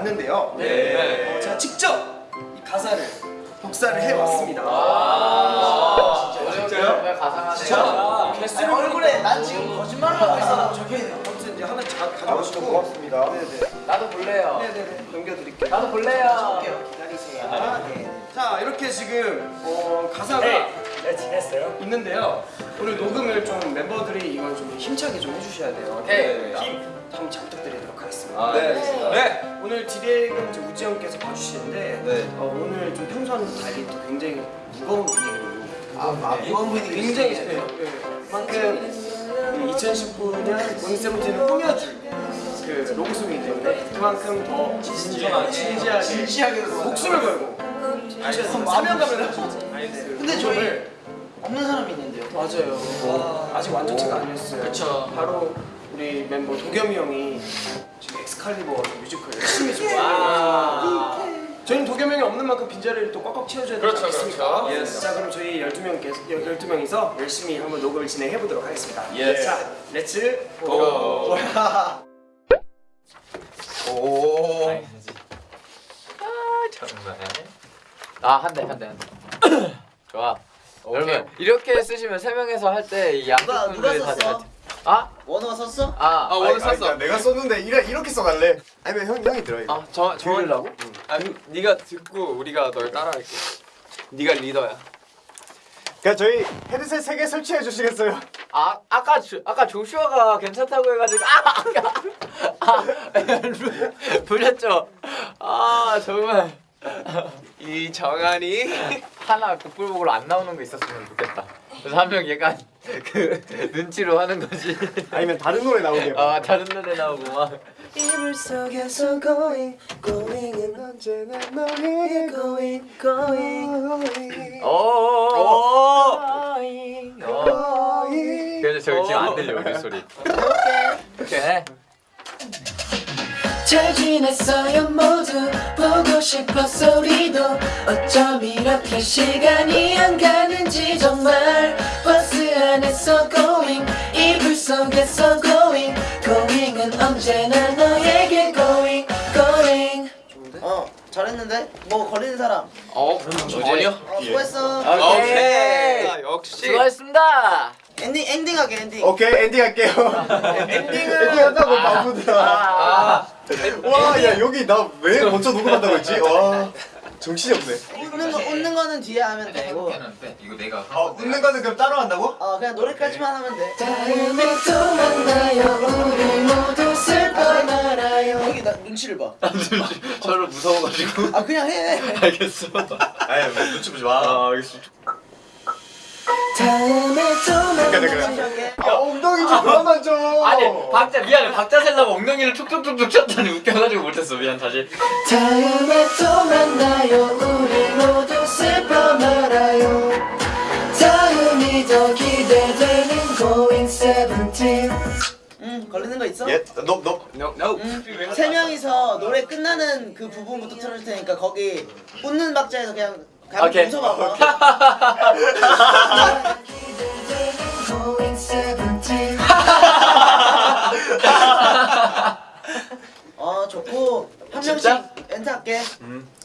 왔는데요. 네. 어, 제가 직접 이 가사를 복사를 해왔습니다. 진짜요? 왜 가상하네요? 개수를 얼굴에 난 지금 거짓말을 하고 있어 적혀 있는 아무튼 이제 하나 자, 아무튼 가져가시고 고맙습니다. 네네. 나도 볼래요. 네네네. 넘겨드릴게요. 나도 볼래요. 기다리세요. 네. 자 이렇게 지금 어, 가사가 네, 지냈어요? 있는데요. 오늘 녹음을 좀 멤버들이 이걸 좀 힘차게 좀 해주셔야 돼요. 오케이. 힘. 한번 잘 부탁드리도록 하겠습니다. 아, 네. 네. 오늘 디렉은 우지 형께서 봐주시는데 네. 어, 오늘 좀 평소와는 달리 또 굉장히 무거운 분위기로 아 무거운 분위기 굉장히 네, 네. 그만큼 2019년 going seventeen을 꾸며줄 그 로고송이기 때문에 그만큼 더 진지하게 진지하게, 진지하게 목숨을 걸고 사명감을 가지고 근데 저희 없는 사람이 있는데요 맞아요 아직 완전체가 아니었어요 그쵸. 바로 우리 멤버 도겸이 형이 지금 엑스칼리버 뮤지컬 열심히 준비하고 와. 저희는 도겸이 형이 없는 만큼 빈자리를 또 꽉꽉 채워줘야 되지 그렇죠, 않겠습니까? 그렇죠. Yes. 자 그럼 저희 12명께서 12명이서 열심히 한번 녹음을 진행해 보도록 하겠습니다 Yes. 자 let's go. 오. 정말. 아, 한 대, 한 대, 한 대. 좋아. 여러분, 이렇게 쓰시면 세 명에서 할 때이 누가- 양분들이 누가 다 썼어? 아? 원우가 썼어? 아, 아, 원래 썼어. 내가 썼는데 이래, 이렇게 써갈래? 아니면 형, 형이 들어 이거. 아, 저, 저, 들으려고? 아, 네가 듣고 우리가 널 따라할게. 네가 리더야. 그냥 저희 헤드셋 3개 설치해 주시겠어요? 아, 아까 조, 아까 조슈아가 괜찮다고 해가지고 아, 아, 아 불렸죠. 아 정말 이 정한이 하나 복불복으로 안 나오는 거 있었으면 좋겠다. 그래서 한 명 약간 그 눈치로 하는 거지. 아니면 다른 노래 나오게. 아 다른 노래 나오고 막. 이불 속에서 going going은 언제나 너에게 going going 오. 어. 그래서 저기 지금 안 들려 우리 소리. 오케이. 잘 지냈어요 모두 보고 싶었어 우리도 어쩜 이렇게 시간이 안 가는지 정말 버스 안에서 going 이불 속에서 going going은 언제나 너에게 going going 어 잘했는데? 뭐 걸리는 사람 어 전혀. 어 수고했어 오케이. 역시. 수고하셨습니다. 엔딩 엔딩 하게 엔딩 오케이 엔딩 할게요. 엔딩을 엔딩 한다고 바보들아. 아, 와, 야 여기 나 왜 먼저 녹음한다고 했지? 와, 정신이 없네. 웃는 거 웃는 거는 뒤에 하면 되고 이거 내가. 어, 웃는 거는 그럼 따로 한다고? 어 그냥 노래까지만 하면 돼 다음에 또 만나요 우리 모두 슬퍼 말아요 여기 나 눈치를 봐아 저를 무서워가지고. 그냥 해 알겠어. 아니, 뭐 눈치 보지 마. 아 알겠어. 아, 엉덩이 좀 그만 좀. 아니 박자 미안해 박자 세려고 엉덩이를 툭툭툭툭 쳤더니 웃겨가지고 못했어 미안 다시. 다음에 또 만나요 우리 모두 슬퍼 말아요 다음이 더 기대되는 going seventeen 응 걸리는 거 있어? 예, 너, 너. No no. 응. 세 명이서 노래 끝나는 그 부분부터 틀어줄 테니까 거기 웃는 박자에서 그냥 오케이. 어 좋고 한 명씩 진짜? 멘트 할게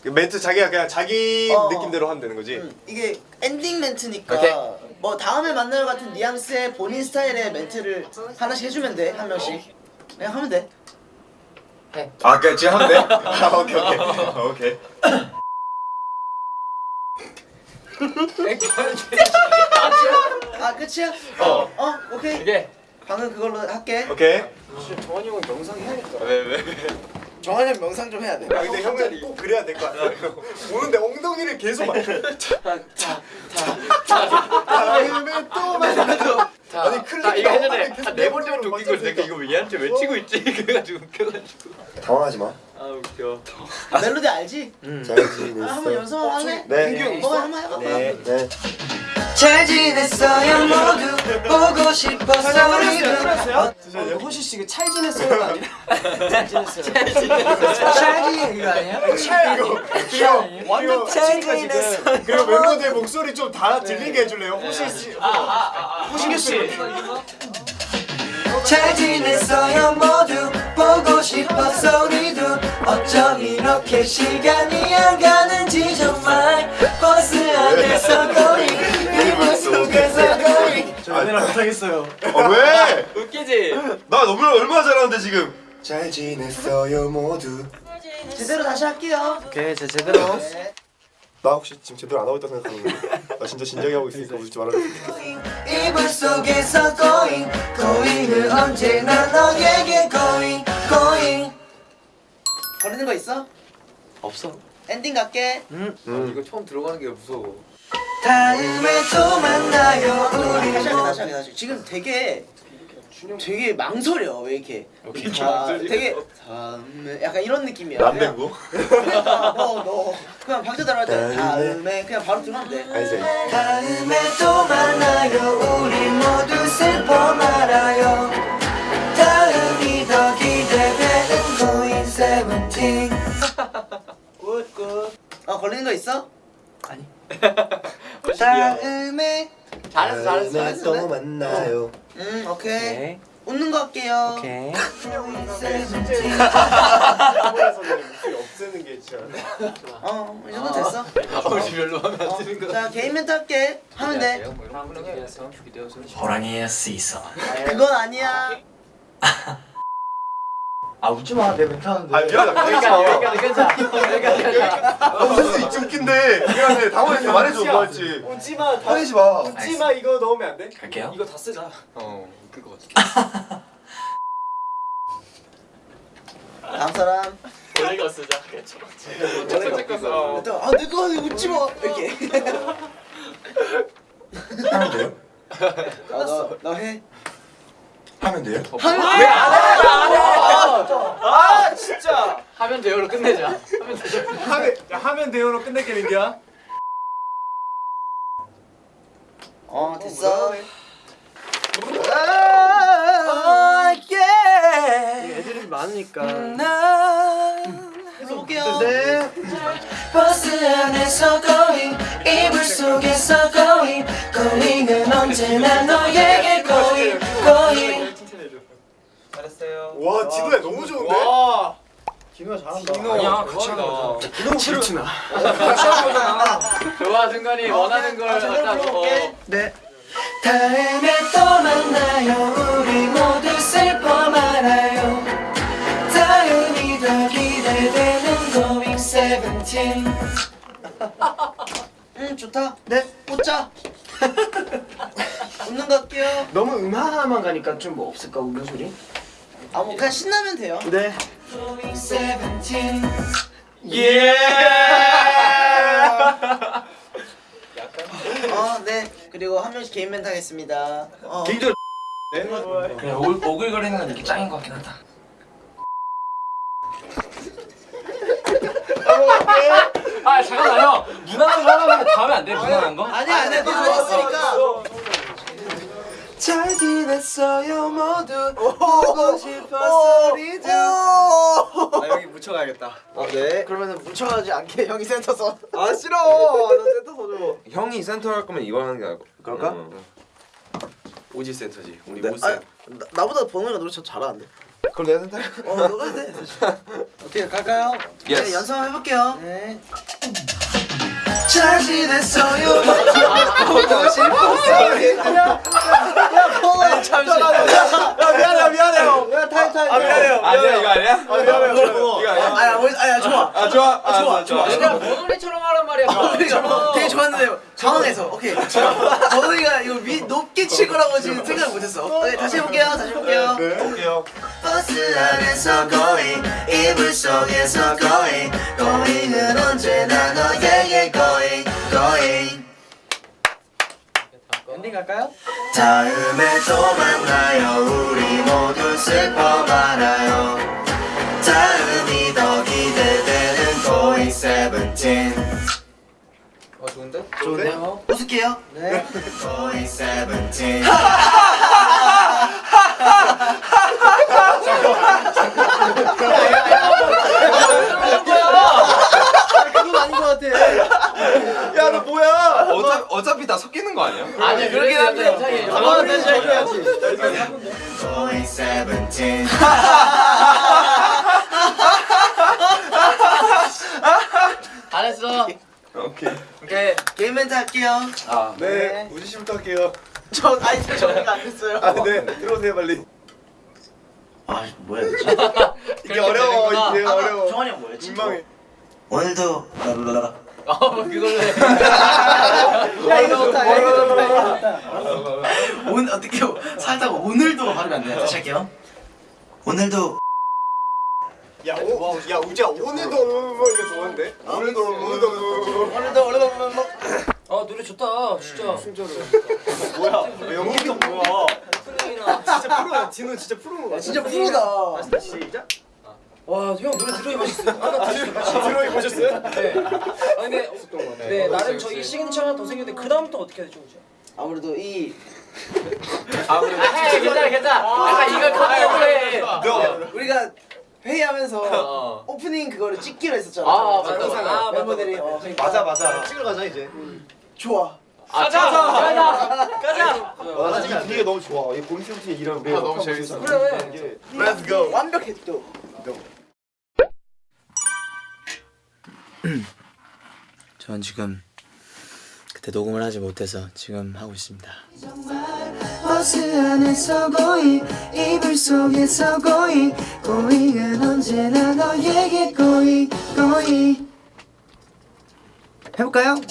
그 멘트 자기가 그냥 자기 어. 느낌대로 하면 되는 거지. 응. 이게 엔딩 멘트니까 오케이. 뭐 다음에 만나요 같은 뉘앙스의 본인 스타일의 멘트를 하나씩 해주면 돼 한 명씩 그냥 하면 돼 아, 그냥 지금 하면 돼? 아, 오케이, 오케이. 어, 오케이. 아 끝이야? 어. 어 오케이 이게 방금 그걸로 할게 오케이. 정환이 형은 명상 해야겠다 왜, 왜? 정한이 형 명상 좀 해야 돼 야, 근데 형은 꼭 그래야 될 것 같아. 오는데 엉덩이를 계속 막. 다음에 또 만나요. 자, 아니, 자 클릭 이거 했는데 한네 내 웃긴 걸 내가 이거 왜 얘한테 왜 치고 있지 그래가지고 웃겨가지고 당황하지 마. 아 웃겨. 멜로디 알지? 잘 아, 한번 연습 한번 할래? 네. 형어 한번 해봐. 네. 네. 잘 지냈어요 모두. 보고 싶었어 우리도. 어, 호시 씨 이거 찰 지냈어요가 아니라 잘 지냈어요. 잘 이거 아니야? 찰 그리고 완전 그리고 찰지니까 지금. 그리고 멤버들 목소리 좀 다 들리게 해줄래요? 호시 씨. 호신규 씨 잘 지냈어요 모두 보고 싶어서 우리도 어쩜 이렇게 시간이 안 가는지 정말 버스 안에서 거리 이불 속에서 거리 아내랑 못하겠어요. 아 왜? 웃기지? 나 너무 얼마나 잘하는데 지금 잘 지냈어요 모두 제대로 다시 할게요. 오케이, 제 제대로. 네. 나 혹시 지금 제대로 안 하고 있다 생각하는데 나 진짜 진작에 하고 있으니까 웃지 말아줘 이불 속에서 going going은 언제나 너에게 going going 걸리는 거 있어? 없어. 엔딩 갈게. 음. 이거 처음 들어가는 게 무서워. 다음에 또 만나요 우리 다시 할게 모두 다시 할게 다시. 지금 되게 되게 망설여 왜 이렇게? 이렇게 아, 망설이겠어? 되게 다음에 약간 이런 느낌이야. 그냥 너너 그냥 박자대로 할때 다음에 그냥 바로 들어가면 돼. 다음에 또 만나요 우리 모두 슬퍼 말아요 다음이 더 기대되는 going seventeen good good. 어 걸리는 거 있어? 다음에 잘했어 잘했어 다음에 잘했어. 또 만나요 음 오케이. 오케이. 웃는 거 할게요. 오케이. 없애는 게 진짜 어 이 정도 됐어. 어, 별로 하면 안 되는 거. 자 개인 멘트 할게. 하면 돼. 호랑이의 시선 그건 아니야. 아, 웃지 마. 내 멘트 하는데. 아 미안하다 여기까지 여기까지 괜찮아. 여기까지 괜찮아. 웃을 수 있지 웃긴데 미안해 당황해서 말해줘 뭐 할지 웃지 마. 다, 화내지 마 웃지 마. 이거 넣으면 안 돼? 갈게요 이거 다 쓰자. 어 웃길 것 같아. 다음 사람. 원래가 쓰자. 첫째 거 써. 또, 아 내가 웃지 마 이렇게. 하면 돼요? 너너 해. 하면 돼요? 왜안 해? 안 해? 아, 진짜. 하면 돼요로 끝내자. 하면 되죠. 하면, 야, 하면 돼요로 끝낼게, 민기야. 어 됐어. 아, 애들이 많으니까. 네. 버스 안에서 going 이불 속에서 going going은 언제나 너에게 잘했어요. 와 지도야 너무 좋은데? 와. 진우가 잘한다. 아니야, 같이 가. 진우 치루치나. 좋아 승관이 원하는 걸 아, 갖다 불러볼게. 네. 다음에 또 만나요 우리 모두 슬퍼 말아요 다음이 더 기대되는 going seventeen 음 좋다. 네 꽂자. 웃는 거 할게요. 너무 음하만 가니까 좀 뭐 없을까, 웃는 소리? 아 뭐 그냥 신나면 돼요. 네. 예! 어 네. 그리고 한 명씩 개인 멘트 하겠습니다. 어. 개인적으로. 그래 오글, 오글거리는 건 이렇게 짱인 것 같긴 하다 아 잠깐만요. 무난한 거더 하면 안 돼? 무난한 거? 아니야 아니야 너 좋았으니까. 잘 지냈어요 모두 보고 싶었어 우리도 아, 여기 묻혀가야겠다. 아 네. 그러면은 뭉쳐가지 않게 형이 센터 서. 아, 싫어. 나 센터 서줘. 형이 센터 할 거면 이거 하는 게 나을 거. 그럴까? 어. 오지 센터지. 우리 네, 아, 센터. 나, 나보다 버논이가 노래 참 잘하는데. 그럼 내가 센터 어 너가 돼. 어떻게 갈까요? Yes. 네 연습 한번 해볼게요. 네. 잘 지냈어요 보고 싶었어. 야 잠시. 야 미안해요, 미안해요. 야 타임 타임. 아, 미안해요. 아니야 이거 아니야? 아, 미안해요. 이거 아니야? 아야 뭐 아야 좋아. 아 좋아. 아, 좋아, 좋아. 그냥 버논이처럼 하란 말이야. 그러니까 되게 좋았는데 당황해서 오케이 저희가 이거 위 높게 칠 거라고 지금 생각 못했어 네, 다시 해볼게요 다시 해볼게요 네 할게요 버스 안에서 going 이불 속에서 going going은 언제나 너에게 going going 엔딩 갈까요? 다음에 또 만나요 우리 모두 슬퍼 말아요 다음이 더 기대되는 going seventeen 어 좋은데? 좋은데요? 웃을게요. 네. Going seventeen. 그건 아닌 것 같아. 야, 너 뭐야? 어차피 어차피 다 섞이는 거 아니야? 아니 그렇긴 한데 한번 다시 할게요 잘했어 오케이. 오케이 게임 멘트 할게요. 네, 우지 씨부터 할게요. 저 아니 저 정리가 안 됐어요. 아, 네, 들어오세요 빨리. 아 뭐야? 이게 어려워, 이게 어려워. 정한이 형 뭐였지? 민망해. 오늘도 랄랄라. 어 그걸로 해야 이거 좋다. 야 이거 좋다. 이거 좋다. 오늘 어떻게 살짝 오늘도 발음이 안 돼요. 다시 할게요. 오늘도 야, 오, 야, 우지야, 오늘도 뭐 이거 좋은데? 오늘도 오늘도 오늘도 오늘도 뭐 아 노래 좋다. 진짜. 뭐야? 연기가 뭐야? 진짜 프로야. 진호 진짜 프로인 거 진짜 프로다. 시작. 와형 노래 들어이 맛있어요. 아나 다시 들어이 보셨어요? 네. 아 근데 네 나름 저희 시그니처 하나 더 생겼는데 그 다음부터 어떻게 해야 되죠? 아무래도 이아 해, 괜찮아 괜찮아. 약간 이걸 카메라로 해. 너 우리가 회의하면서 어. 오프닝 그거를 찍기로 했었잖아. 아, 맞다, 맞다. 아, 맞다, 멤버들이 어, 그러니까 맞아, 맞아. 찍으러 가자 이제. 좋아. 가자 가자 가자 와, 이 분위기가 너무 좋아. 이 본세븐틴 이런 우리가 너무 재밌어. 그래 Let's go. 완벽해 또. 전 지금 그때 녹음을 하지 못해서 지금 하고 있습니다. 해볼까요?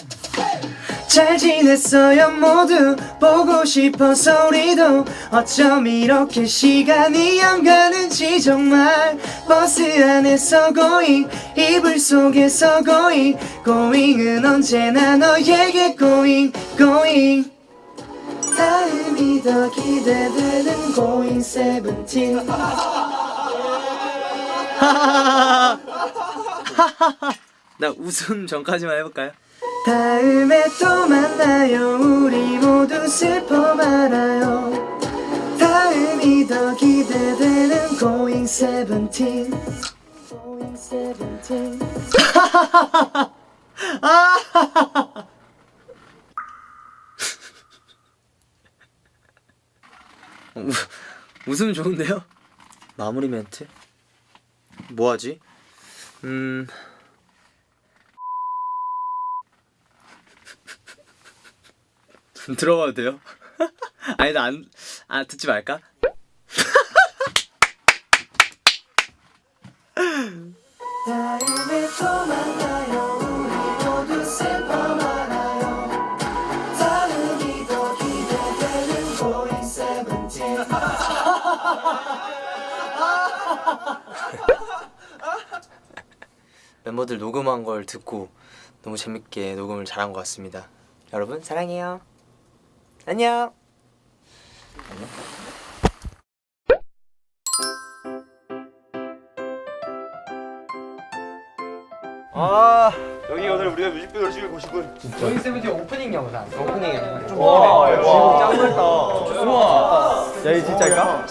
잘 지냈어요 모두. 보고 싶어서 우리도 어쩜 이렇게 시간이 안 가는지 정말 버스 안에서 고잉 이불 속에서 고잉. 고잉은 언제나 너에게 고잉 고잉. 다음이 더 기대되는 고잉 세븐틴. 나 웃음 전까지만 해볼까요? 다음에 또 만나요 우리 모두 슬퍼 말아요 다음이 더 기대되는 고잉 세븐틴 고잉 세븐틴 우, 웃음 좋은데요? 마무리 멘트? 뭐하지? 음... 들어봐도 돼요? 아니 나 안 아, 듣지 말까? 멤버들 녹음한 걸 듣고 너무 재밌게 녹음을 잘한 것 같습니다. 여러분 사랑해요. 안녕. 아, 여기 오늘 우리가 뮤직비디오를 찍을 곳이군. 저희 세븐틴 오프닝 영상 오프닝 영상 와, 와짱 넓다. 우와. 야, 이 진짜일까?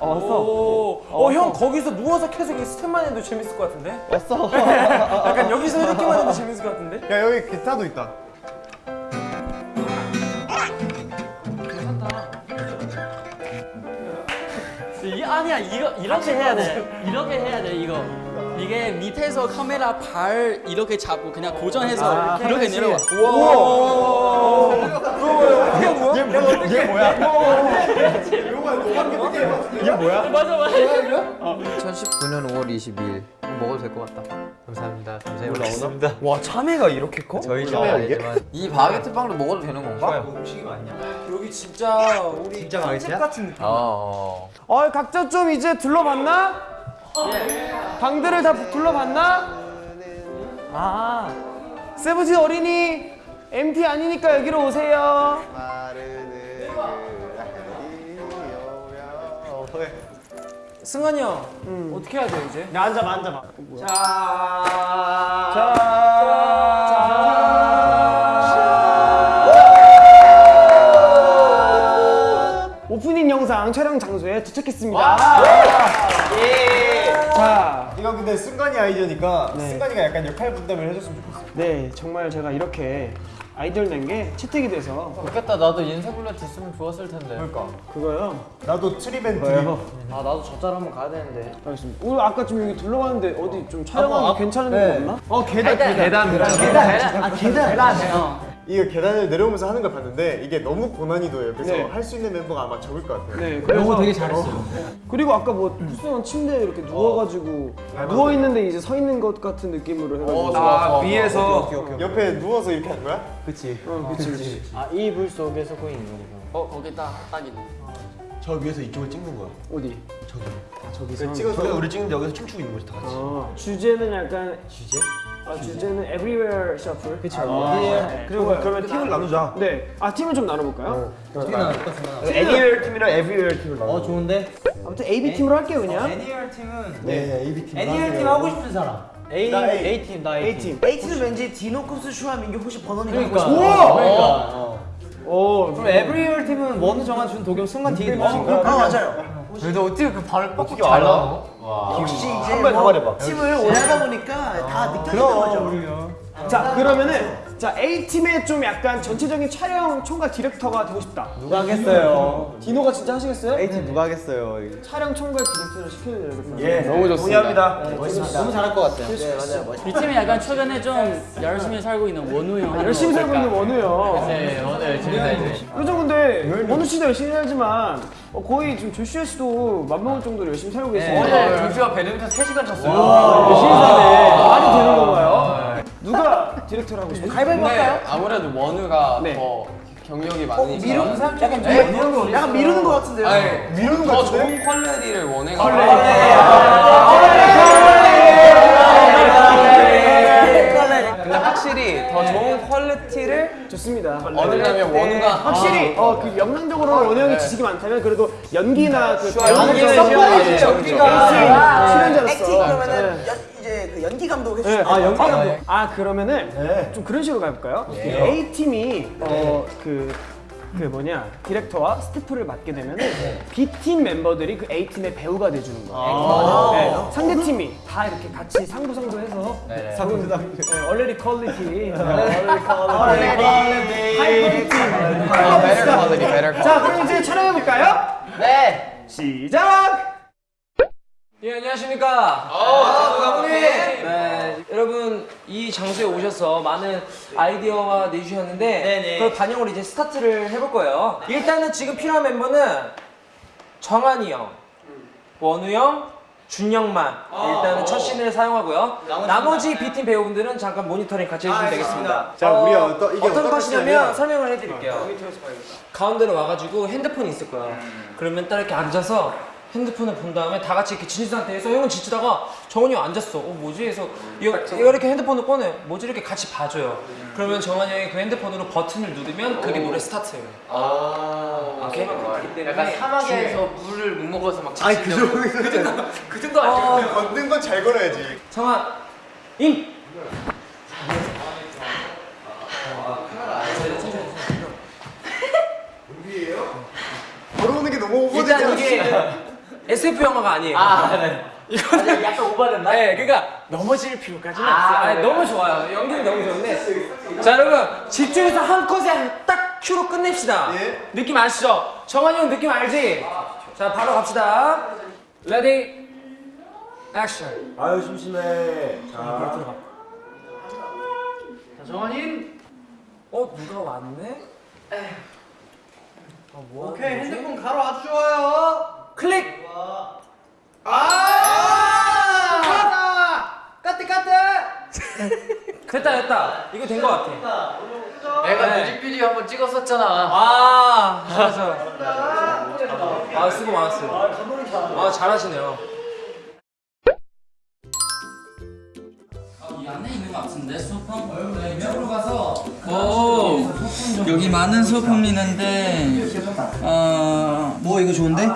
어 형 거기서 누워서 계속 이 스텝만 해도 재밌을 것 같은데? 왔어. 약간 여기서 이렇게만 해도 재밌을 것 같은데? 야, 여기 기타도 있다. 이 아니야 이거 이렇게 해야 돼. 이렇게 해야 돼 이거. 이게 밑에서 카메라 발 이렇게 잡고 그냥 고정해서 이렇게 내려와 이게 뭐야? 맞아 맞아 2019년 5월 22일 먹어도 될 것 같다 감사합니다 감사히 먹겠습니다 와 참외가 이렇게 커? 저희 집은 아니지만 이 바게트 빵도 먹어도 되는 건가? 여기 진짜 우리 진짜 바게트야? 같은 느낌 어, 어. 어 각자 좀 이제 둘러봤나? 방들을 다 둘러봤나? 아 세븐틴 어린이 MT 아니니까 여기로 오세요. 승환이 형 어떻게 해야 돼 이제? 야 앉아봐 앉아봐. 오프닝 영상 촬영 장소에 도착했습니다. 자, 이거 근데 승관이 아이디어니까 네. 승관이가 약간 역할 분담을 해줬으면 좋겠어. 네 정말 제가 이렇게 아이디어를 낸 게 채택이 돼서 좋겠다. 나도 인사불러 줬으면 좋았을 텐데. 그러니까 그거요. 나도 트리밴드. 뭐예요? 아 나도 젖잘 한번 가야 되는데. 알겠습니다. 우리 아까 좀 여기 둘러봤는데 어디 좀 촬영하기 아, 괜찮은 네. 데 없나? 어 계단 계단 계단. 계단. 아 계단. 계단. 이거 계단을 내려오면서 하는 걸 봤는데 이게 너무 고난이도예요. 그래서 네. 할수 있는 멤버가 아마 적을 것 같아요. 네, 그래서 되게 잘했어요. 그리고 아까 뭐 투수형 침대에 이렇게 누워가지고 누워 있는데 이제 서 있는 것 같은 느낌으로 해가지고. 아 위에서. 옆에 누워서 이렇게 한 거야? 어, 그치, 그치. 아 이불 속에서 going인 거구나. 어 거기 딱 딱이네. 저 위에서 이쪽을 찍는 거야. 어디? 저기서 찍어서 저희가 우리 찍는데 여기서 춤추고 있는 거지 다 같이. 어, 주제는 약간 주제? 아 주제는 Everywhere Shuffle. 그쵸. 그리고 그러면 팀을 나누자. 네, 아 팀을 좀 나눠볼까요? anywhere 팀이랑 everywhere 팀을 나누자. 어 좋은데? 아무튼 A, B 팀으로 할게요 그냥. anywhere 팀은 네, AB 팀. anywhere 팀 하고 싶은 사람. A 나 A. A 팀 나 A 팀. A 팀은 왠지 디노 호시 슈아 민규 혹시 버논이 그러니까. 하고 싶어. 우와! 그러니까. 오, 그럼 에브리얼 팀은 원우 정한 준 도겸 승관 뒤에 누구신가? 아 맞아요. 근데 어떻게 그 발을 뻗고 잘 나와? 역시 이제 한번 뭐. 팀을 오래 하다 보니까 다 느껴지는 거죠. 자 그러면은 자 A 팀의 좀 약간 전체적인 촬영 총괄 디렉터가 되고 싶다. 누가 하겠어요? 디노가 진짜 하시겠어요? A팀 누가 하겠어요? 촬영 총괄 디렉터를 시켜야 되겠다. 예, 너무 좋습니다. 동의합니다. 너무 잘할 것 같아요. 네 맞아요. 이 팀이 약간 최근에 좀 열심히 살고 있는 원우 형. 열심히 거 살고 있는 원우요. 네 오늘 열심히 살지. 그렇죠 근데 원우 씨도 열심히 살지만 어, 거의 지금 조슈아 씨도 맘먹을 정도로 열심히 살고 계시니까 어제 조슈아 배드민턴 3시간 쳤어요. 열심히 사네. 말이 되는 건가요? 누가 디렉터를 하고 싶어요? 가위바위보 할까요? 아무래도 원우가 네. 더 경력이 많으니까 미루? 약간 좀 미루는 거 약간 미루는 거 같은데요. 아니, 미루는 거더 같은데? 좋은 quality를 원해가지고 근데 확실히 더 좋은 quality를 좋습니다. 얻으려면 원우가? 확실히 어 그 영상적으로 원우 형이 지식이 많다면 그래도 연기나 그 연기는 연기가 연기가 출연자로서. acting 그러면은 연, 이제 그 연기 감독 해주시면 네. 아 연기 감독. 아 그러면은 좀 그런 식으로 가볼까요? A 팀이 어그 그 뭐냐 디렉터와 스태프를 맡게 되면은 B 팀 멤버들이 그 A 팀의 배우가 돼주는 거예요. 네, 상대 팀이 다 이렇게 같이 상부상조해서 상부상조 얼레리 quality, 얼레리 quality, high quality. 아, better quality, better quality. 자 그럼 이제 촬영해 볼까요? 네. 시작. 예, 안녕하십니까. 아, 네, 여러분 이 장소에 오셔서 많은 아이디어와 내주셨는데 그걸 반영으로 이제 스타트를 해볼 거예요. 일단은 지금 필요한 멤버는 정한이 형, 원우 형, 준영만 일단은 첫 씬을 사용하고요. 나머지 B팀 배우분들은 잠깐 모니터링 같이 해주시면 되겠습니다. 자, 어, 우리 어떤- 이게 어떤 컷이냐면 설명을 해드릴게요. 가운데로 와가지고 핸드폰이 있을 거야. 그러면 딱 이렇게 앉아서 핸드폰을 본 다음에 다 같이 이렇게 지친 상태에서 형은 지치다가 정원이 형 앉았어. 어 뭐지? 해서 얘가 이렇게 핸드폰을 꺼내. 뭐지? 이렇게 같이 봐줘요. 그러면 정한이 형이 그 핸드폰으로 버튼을 누르면 그게 노래 스타트예요. 아, 오케이. 약간 사막에서 물을 못 먹어서 막 아니 그 정도 그 정도, 그 정도 아니에요. 걷는 건 잘 걸어야지. 정한, 인. 걸어오는 게 너무 오버되지 않았어? SF 영화가 아니에요. 아 네. 이거는 약간 오바됐나? 네, 그러니까 넘어질 필요까지는 없어요. 아니, 너무 좋아요. 연기는 너무 좋은데. 자, 여러분 집중해서 한 컷에 딱 큐로 끝냅시다. 예. 느낌 아시죠? 정한이 형 느낌 알지? 자, 바로 갑시다. ready, action. 아유 심심해. 자, 정한이. 어, 누가 왔네? 어, 뭐 오케이, 핸드폰 가로 아주 좋아요. 클릭. 됐다 됐다. 이거 된 거 같아. 내가 네. 뮤직비디오 한번 찍었었잖아. 아 잘하셔 아 수고 많았어요. 아 잘하시네요. 이 안에 있는 것 같은데 소품? 네, 이쪽으로 가서. 오. 여기 많은 소품이 있는데 어뭐 이거 좋은데?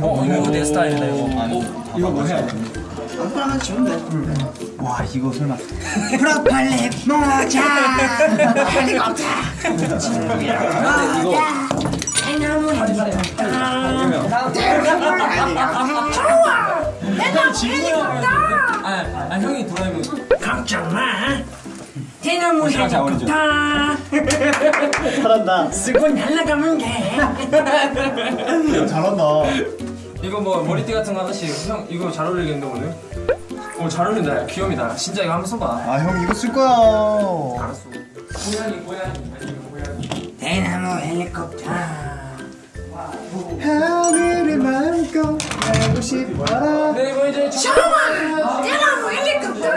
어 이거 내 스타일이다 이거 이거 뭐 해야 돼? 아무거나 하나 지면 돼. 와 이거 설마. 프로팔레 모자 헬리콥터. 이거. 좋아. 에너지 진구형 아니 아니 형이 도라에몽 걱정 마 대나무 헬리콥터 잘한다. 쓰고 날아가면 돼 잘한다. 이거 뭐 머리띠 같은 거 하나씩 형 이거 잘 어울리겠는데 오늘? 오잘 어울린다. 귀염이다. 진짜 이거 한번 써봐. 아 형 이거 쓸 거야. 고양이 고양이 아니 이거 고양이. 대나무 헬리콥터. 하늘을 마음껏 날고 싶어라. 네 이거 이제 좋아 대나무 헬리콥터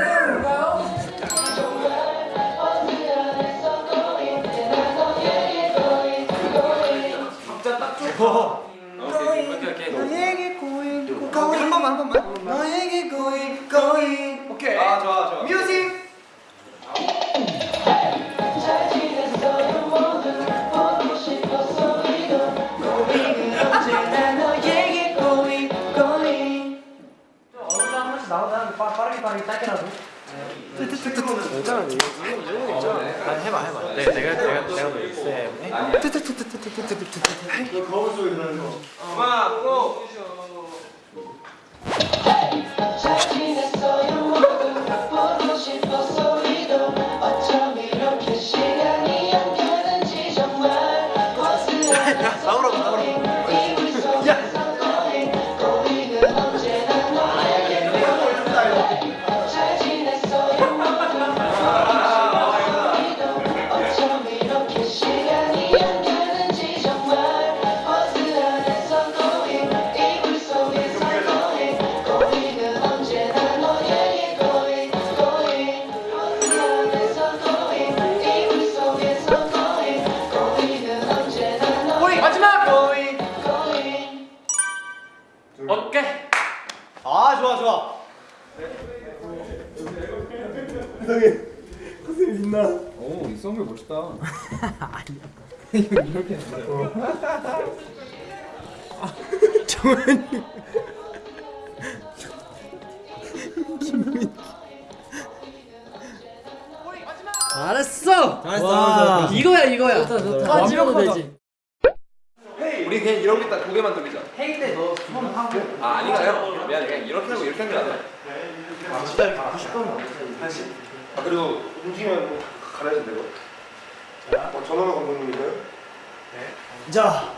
번만 한 번만. 너에게 고인 고인. 오케이. 아 좋아 좋아. 뮤직. 빠르게 빠르게 짧게라도. 해봐 해봐. 내가 내가 내가 내가 뭐 있어. 엄마 고. 나오 아 좋아 좋아. 오이 선글 멋있다 잘했어. 잘했어. 이거야 이거야. 좋다 좋다. 완벽하다. 되지. 우리 그냥 이런 거딱 고개만 돌리자. 회의 때너 하고. 아 아닌가요? 미안해 그냥 이렇게 하고 이렇게 하는 게 나아요. 아 진짜 이렇게 90분 한시. 아 그리고 움직이면 가려야 되고. 어, 전화가 감독님인가요? 자,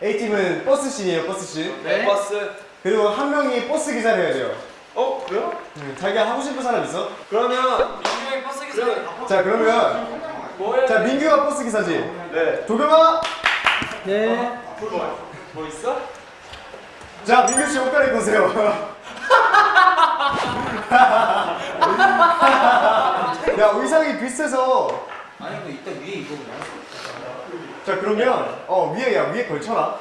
A 팀은 버스 씬이에요 버스 씬. 네. 버스. 그리고 한 명이 버스 기사를 해야 돼요. 어 그래요? 음, 자기가 하고 싶은 사람 있어? 그러면 민규형 버스 기사 자 그러면 자 민규가 버스 기사지. 네. 도겸아. 네. 뭐 있어? 자 민규 씨 옷 갈아입고 오세요. 야 의상이 비슷해서. 아니 근데 이따 위에 입어 그냥. 자 그러면 어 위에 야 위에 걸쳐라.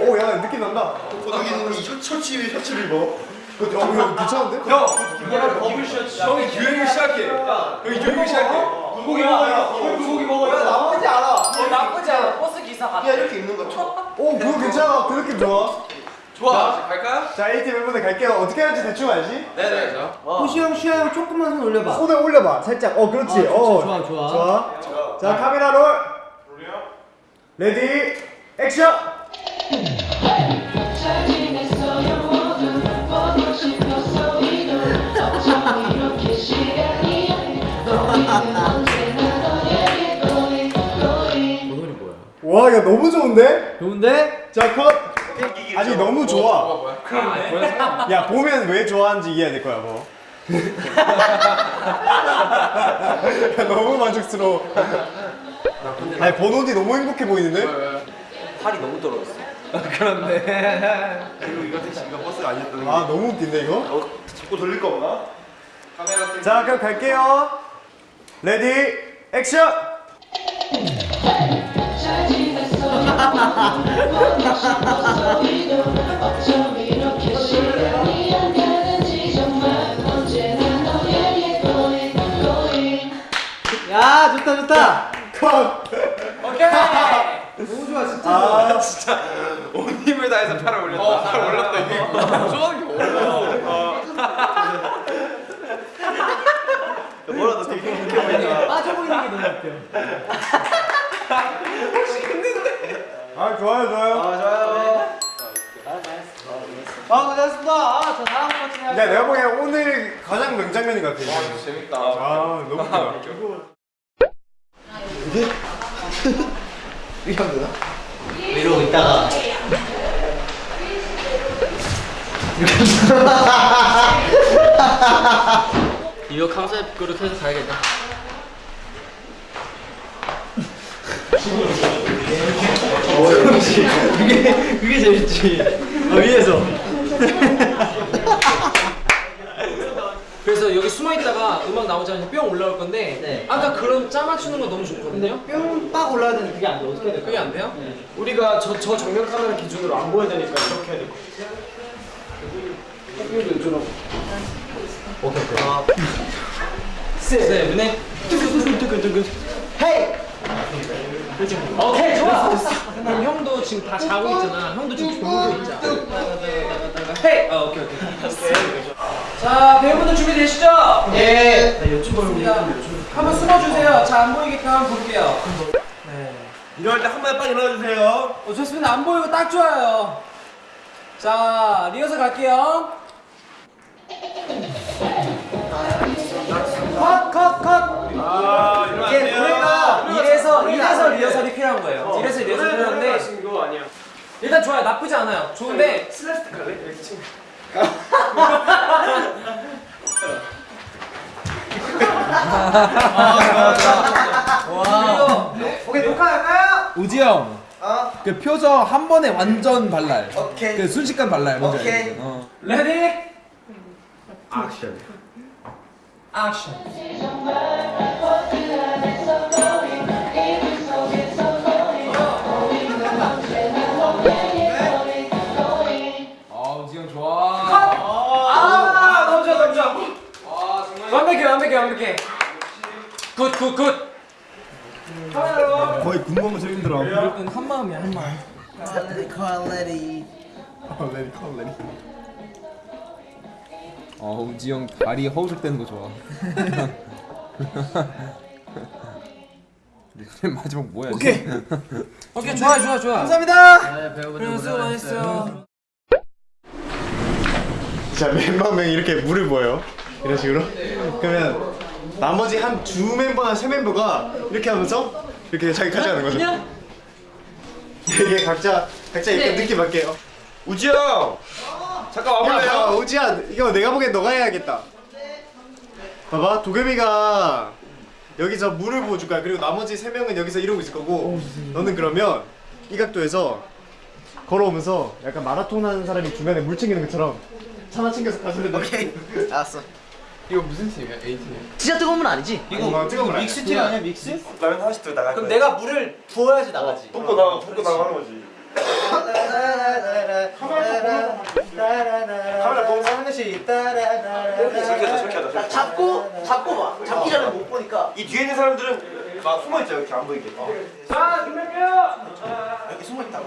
오 야 느낌 난다. 고등이는 이 셔츠 셔츠를 입어. 어 이거 괜찮은데? 형 형이 유행을 시작해. 형이 유행을 시작해. 고기 먹어요. 고기 먹어요. 나쁘지 않아. 어 나쁘지 않아 버스 기사 같아 이렇게 입는 거 쳐. 오 그거 괜찮아. 그 느낌 좋아. 좋아. 자, 갈까요? 자 A 팀 멤버들 갈게요. 어떻게 하는지 대충 알지? 네네. 자. 호시 형, 시아 형 조금만 손 올려봐. 손을 올려봐. 살짝. 어 그렇지. 아, 어 좋아, 좋아. 좋아. 자 카메라 roll. ready action. 와, 야 너무 좋은데? 좋은데? 자 컷. 아니 너무 좋아. 뭐야? 야 보면 왜 좋아하는지 이해해야 될 거야 뭐. 야, 너무 만족스러워. 아니 번호디 너무 행복해 보이는데? 팔이 너무 떨어졌어. 그리고 이거 대신 이거 버스가 아니었던 게. 아 너무 웃긴데 이거? 자꾸 돌릴 거 없나? 카메라 자 그럼 갈게요. ready action. 야, 좋다, 좋다. 컷. 너무 좋아, 진짜. 아 진짜 온 힘을 다해서 팔을 올렸다. 팔 올렸다 이게 좋아하는 게 어려워. 뭐라도 되게 행복해 보인다. 빠져 보이는 게 너무 웃겨. 아 좋아요 좋아요. 아 좋아요. 아, 잘했어. 아 고생했습니다. 아저 다음 거야 내가 보기엔 오늘 가장 명장면인 것 같아. 와 재밌다. 아 너무 웃겨. 이러고 있다가 이거 컨셉 그룹 해서 가야겠다. 그게 그게 재밌지. 아 위에서. 그래서 여기 숨어 있다가 음악 나오자마자 뿅 올라올 건데 네. 아까 그런 짜 맞추는 거 너무 좋거든요. 뿅빡 올라야 되는데 그게 안 돼. 어떻게 해야 될까? 그게 안 돼요? 우리가 저, 저 정면 카메라 기준으로 안 보여야 되니까 이렇게 해야 될 것 같아. 도 이쪽으로. 네, 문에 헤이. 오케이 좋아. 그럼 형도 지금 다 자고 있잖아. 형도 지금 졸고 있자. 헤이. 아 오케이 오케이. 자 배우분들 준비되시죠? 예. 좋습니다. 한번 숨어주세요. 자 안 보이게끔 한번 볼게요. 이럴 때한 번에 빨리 일어나주세요. 어, 좋습니다. 안 보이고 딱 좋아요. 자 리허설 갈게요. 컷, 컷, 컷. 아, 이게. 노래가 이래서 이래서 리허설이 필요한 거예요. 이래서 리허설이 필요한데 하신 거 아니야. 일단 좋아요. 나쁘지 않아요. 좋은데 슬랩스틱 할래? 이렇게 친. 오케이 녹화할까요? 우지 형. 그 표정 한 번에 완전 발랄. 오케이. 그 순식간 발랄. 뭔지 오케이. 알지? 어. 레디 액션. 액션. 완벽해. good good good. 거의 제일 힘들어. 한 마음이야 한 마음. quality. quality quality. 아 우지 형 다리 허우적대는 거 좋아. 맨 마지막 뭐야? 오케이. 오케이 좋아 좋아 좋아. 감사합니다. 네, 배우분들 수고 많았어요. 자 멤버 명 이렇게 물을 부어요. 이런 식으로. 그러면 나머지 한 두 멤버나 세 멤버가 이렇게 하면서 이렇게 자기 가져가는 거죠. 이게 각자 각자 이렇게 느낌 할게요. 우지 형. 잠깐 야, 야, 와볼래요? 우지야, 이거 내가 보기엔 너가 해야겠다. 봐봐, 도겸이가 여기서 물을 부어줄 거야. 그리고 나머지 세 명은 여기서 이러고 있을 거고, 너는 그러면 이 각도에서 걸어오면서 약간 마라톤 하는 사람이 주변에 물 챙기는 것처럼 차나 챙겨서 돼. 오케이. 알았어. 이거 무슨 팀이야? A 팀이야? 진짜 뜨거운 물 아니지? 이거 찍어보라. 믹스 팀 아니야 믹스? 라면 하나씩 또 나갈 그럼 거야. 내가 물을 부어야지 나가지. 나가, 붓고 나가 하는 거지. 카메라 보면서 하나씩 저렇게 하자, 저렇게 하자. 저렇게. 잡고 잡고 봐. 잡기 전에 못 보니까 이 뒤에 있는 사람들은 막 숨어 있죠, 이렇게 안 보이게. 자 준비할게요. 여기 숨어 있다가.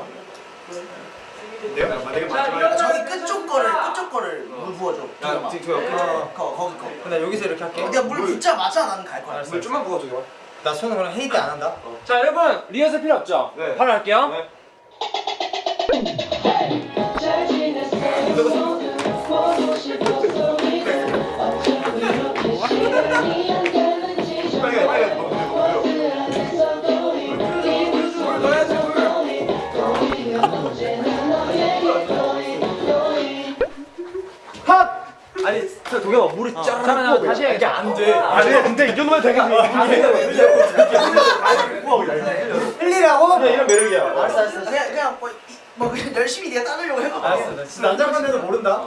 내가 내가 마지막에. 저기 끝쪽 거를 끝쪽 거를 물 부어줘. 야, 뒤 뒤에 하나. 거 거기 거. 근데 여기서 이렇게 할게. 내가 물 붓자마자 나는 갈 거야. 물 좀만 부어줘, 이거. 나 손은 그럼 때안 한다. 자 여러분 리허설 필요 없죠? 네. 바로 할게요. 네. 쫙. 잠깐만 다시 해야겠다. 안 돼. 안 돼. 근데 이 정도면 되겠니? 흘리라고? 그냥 이런 매력이야. 알았어 알았어. 그냥 그냥 뭐, 이- 뭐 그냥 열심히 네가 따르려고 해봐. 알았어, 나 진짜 남자만 해도 모른다.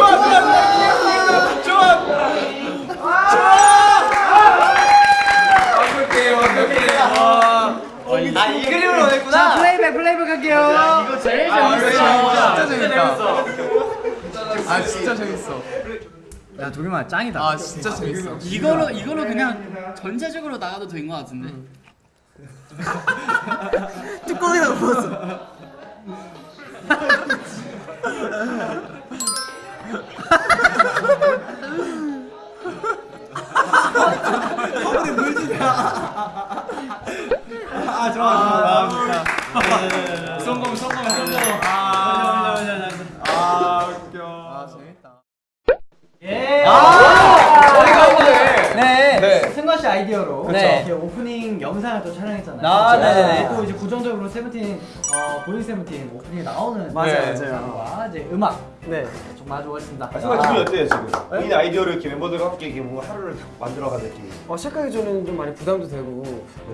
아 이 그림을 원했구나. 플레이백 플레이백 할게요. 이거 제일 진짜 재밌다. 아 진짜 재밌어. 야 도겸아 짱이다. 아 진짜 재밌어. 이거로 이거로 그냥 전체적으로 나가도 된 것 같은데. 뚜껑에다 부었어. 아좋 아 좋아 좋아. 성공 성공 성공. 아. 웃겨. 아 재밌다 저희가 오늘 네, 네. 승관 씨 아이디어로 네. 이렇게 오프닝 영상을 또 촬영했잖아요. 아. 네네네. 또 이제 구정적으로 세븐틴 어, 고잉 세븐틴 오프닝에 나오는 맞아요, 네. 맞아요. 와 이제 음악 네. 정말 좋아했습니다. 승관 기분이 어때요 지금? 본인 아이디어로 이렇게 멤버들과 함께 이렇게 뭔가 하루를 딱 만들어가는 느낌이. 어, 시작하기 전에는 좀 많이 부담도 되고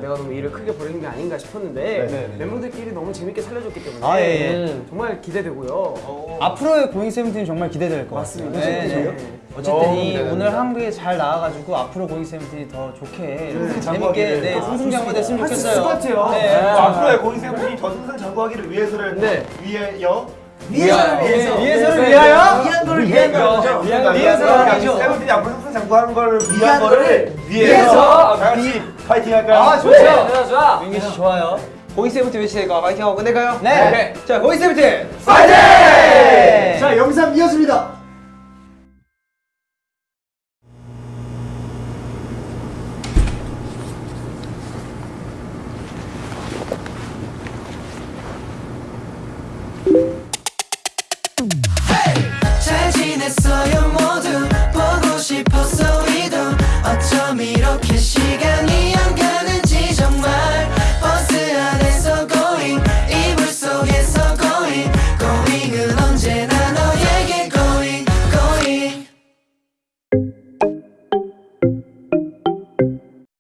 내가 너무 일을 크게 벌이는 게 아닌가 싶었는데 네, 네, 네. 멤버들끼리 너무 재밌게 살려줬기 때문에 아, 예, 예. 음, 정말 기대되고요. 앞으로의 고잉 세븐틴 정말 기대될 것 맞습니다. 같습니다. 네, 네. 네. 어쨌든 이. 오늘 한 컷에 잘 나와가지고 앞으로 고잉 세븐틴이 더 좋게 재밌게 승승장구하기를. 네, 아, 승승장구 됐으면 할수 좋겠어요. 있을 것 같아요. 네. 네. 뭐 앞으로의 세븐틴이 더 승승장구하기를 위해서를 네. 위해요. 위해서를 위해서 위해서를 위하여 위한 거를 위한 거 위해서 세븐틴이 앞으로 승승장구하는 걸 위한 거를 위해서 다 같이 파이팅 할까요? 아 좋죠. 좋아 좋아. 민규 씨 좋아요. 고잉 세븐틴 외치니까 파이팅하고 끝낼까요? 네. 자 고잉 세븐틴 파이팅! 자 영상 이어집니다.